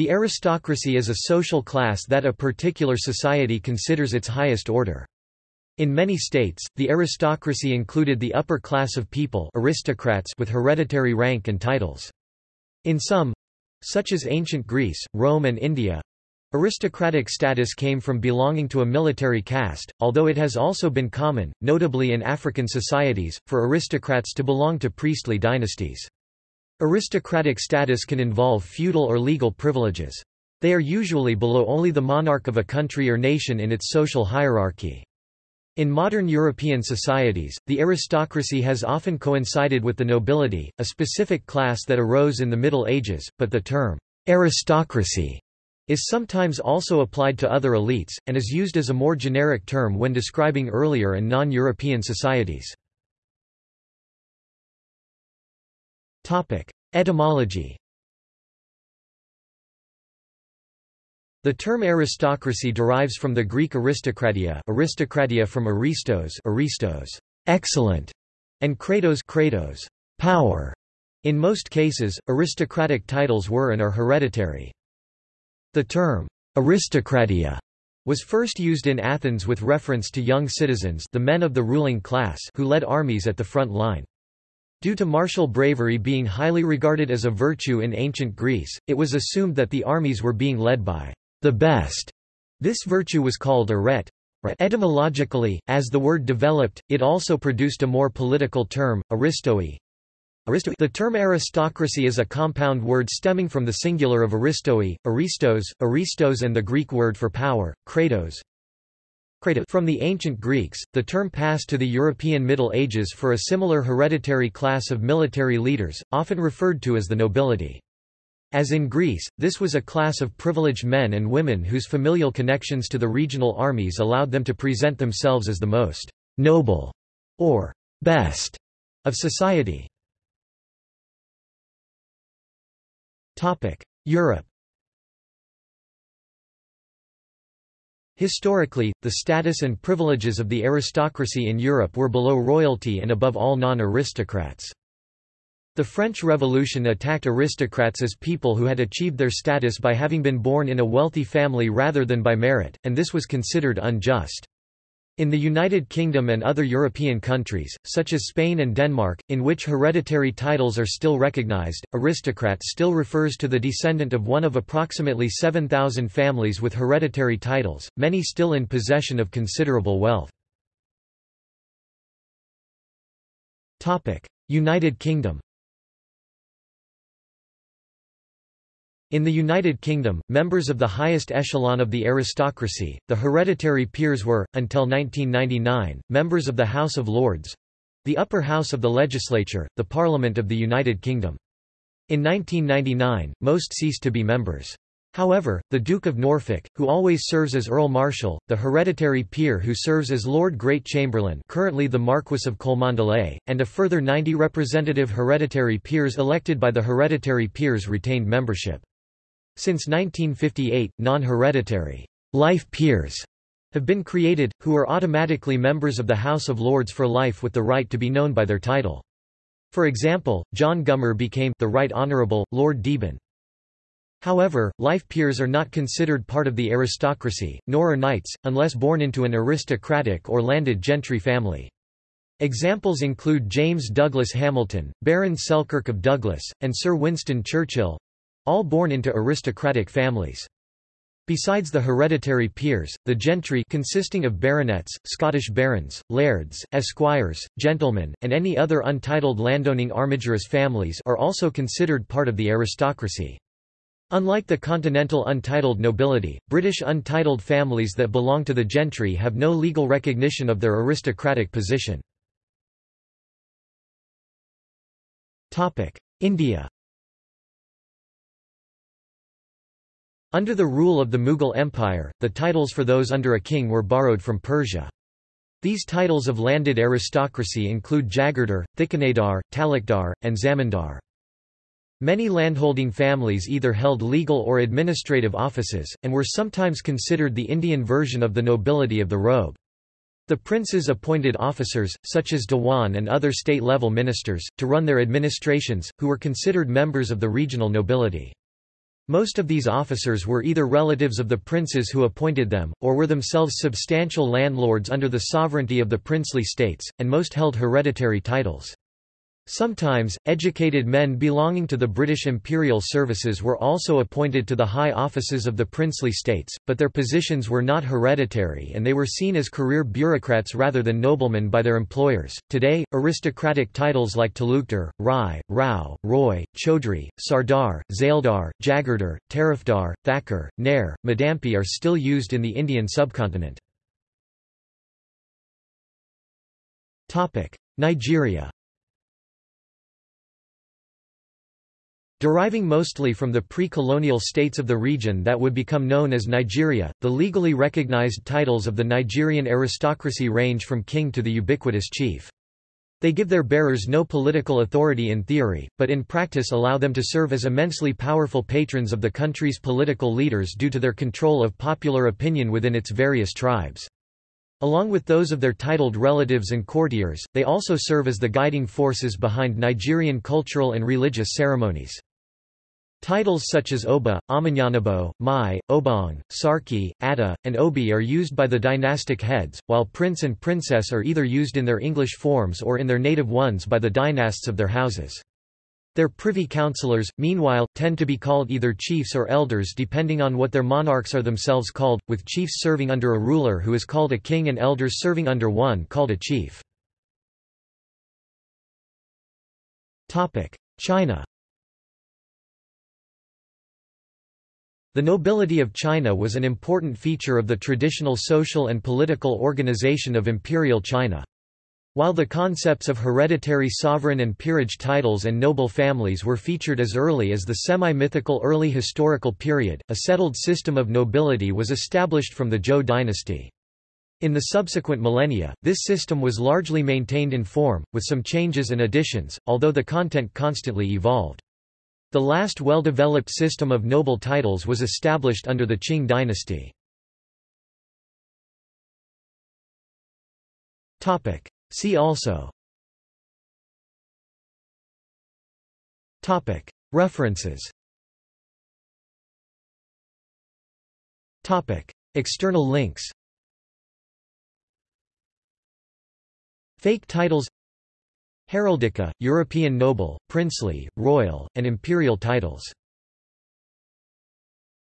The aristocracy is a social class that a particular society considers its highest order. In many states, the aristocracy included the upper class of people aristocrats with hereditary rank and titles. In some—such as ancient Greece, Rome and India, Aristocratic status came from belonging to a military caste, although it has also been common, notably in African societies, for aristocrats to belong to priestly dynasties. Aristocratic status can involve feudal or legal privileges. They are usually below only the monarch of a country or nation in its social hierarchy. In modern European societies, the aristocracy has often coincided with the nobility, a specific class that arose in the Middle Ages, but the term aristocracy is sometimes also applied to other elites, and is used as a more generic term when describing earlier and non-European societies. Etymology The term aristocracy derives from the Greek aristokratia aristokratia from aristos aristos, excellent, and kratos kratos, power. In most cases, aristocratic titles were and are hereditary. The term, aristokratia, was first used in Athens with reference to young citizens the men of the ruling class who led armies at the front line. Due to martial bravery being highly regarded as a virtue in ancient Greece, it was assumed that the armies were being led by the best. This virtue was called arete. Etymologically, as the word developed, it also produced a more political term, aristoi. The term aristocracy is a compound word stemming from the singular of aristoi, aristos, aristos and the Greek word for power, kratos. From the ancient Greeks, the term passed to the European Middle Ages for a similar hereditary class of military leaders, often referred to as the nobility. As in Greece, this was a class of privileged men and women whose familial connections to the regional armies allowed them to present themselves as the most noble or best of society. Europe Historically, the status and privileges of the aristocracy in Europe were below royalty and above all non-aristocrats. The French Revolution attacked aristocrats as people who had achieved their status by having been born in a wealthy family rather than by merit, and this was considered unjust. In the United Kingdom and other European countries, such as Spain and Denmark, in which hereditary titles are still recognized, aristocrat still refers to the descendant of one of approximately 7,000 families with hereditary titles, many still in possession of considerable wealth. United Kingdom In the United Kingdom, members of the highest echelon of the aristocracy, the hereditary peers were, until 1999, members of the House of Lords—the upper house of the legislature, the Parliament of the United Kingdom. In 1999, most ceased to be members. However, the Duke of Norfolk, who always serves as Earl Marshal, the hereditary peer who serves as Lord Great Chamberlain currently the Marquess of Cholmondeley, and a further 90 representative hereditary peers elected by the hereditary peers retained membership. Since 1958, non-hereditary life peers have been created, who are automatically members of the House of Lords for life with the right to be known by their title. For example, John Gummer became the Right Honourable, Lord Deben. However, life peers are not considered part of the aristocracy, nor are knights, unless born into an aristocratic or landed gentry family. Examples include James Douglas Hamilton, Baron Selkirk of Douglas, and Sir Winston Churchill, all born into aristocratic families. Besides the hereditary peers, the gentry consisting of baronets, Scottish barons, lairds, esquires, gentlemen, and any other untitled landowning armigerous families are also considered part of the aristocracy. Unlike the continental untitled nobility, British untitled families that belong to the gentry have no legal recognition of their aristocratic position. India Under the rule of the Mughal Empire, the titles for those under a king were borrowed from Persia. These titles of landed aristocracy include Jagirdar, Thikanadar, Talukdar, and Zamindar. Many landholding families either held legal or administrative offices, and were sometimes considered the Indian version of the nobility of the robe. The princes appointed officers, such as Dewan and other state-level ministers, to run their administrations, who were considered members of the regional nobility. Most of these officers were either relatives of the princes who appointed them, or were themselves substantial landlords under the sovereignty of the princely states, and most held hereditary titles. Sometimes, educated men belonging to the British imperial services were also appointed to the high offices of the princely states, but their positions were not hereditary and they were seen as career bureaucrats rather than noblemen by their employers. Today, aristocratic titles like Talukdar, Rai, Rao, Roy, Chaudhry, Sardar, Zaildar, Jagirdar, Tarifdar, Thakur, Nair, Madampi are still used in the Indian subcontinent. Nigeria Deriving mostly from the pre-colonial states of the region that would become known as Nigeria, the legally recognized titles of the Nigerian aristocracy range from king to the ubiquitous chief. They give their bearers no political authority in theory, but in practice allow them to serve as immensely powerful patrons of the country's political leaders due to their control of popular opinion within its various tribes. Along with those of their titled relatives and courtiers, they also serve as the guiding forces behind Nigerian cultural and religious ceremonies. Titles such as Oba, Amanyanabo, Mai, Obong, Sarki, Atta, and Obi are used by the dynastic heads, while prince and princess are either used in their English forms or in their native ones by the dynasts of their houses. Their privy councillors, meanwhile, tend to be called either chiefs or elders depending on what their monarchs are themselves called, with chiefs serving under a ruler who is called a king and elders serving under one called a chief. China The nobility of China was an important feature of the traditional social and political organization of Imperial China. While the concepts of hereditary sovereign and peerage titles and noble families were featured as early as the semi-mythical early historical period, a settled system of nobility was established from the Zhou dynasty. In the subsequent millennia, this system was largely maintained in form, with some changes and additions, although the content constantly evolved. The last well-developed system of noble titles was established under the Qing dynasty. See also. References. External links. Fake titles Heraldica, European noble, princely, royal, and imperial titles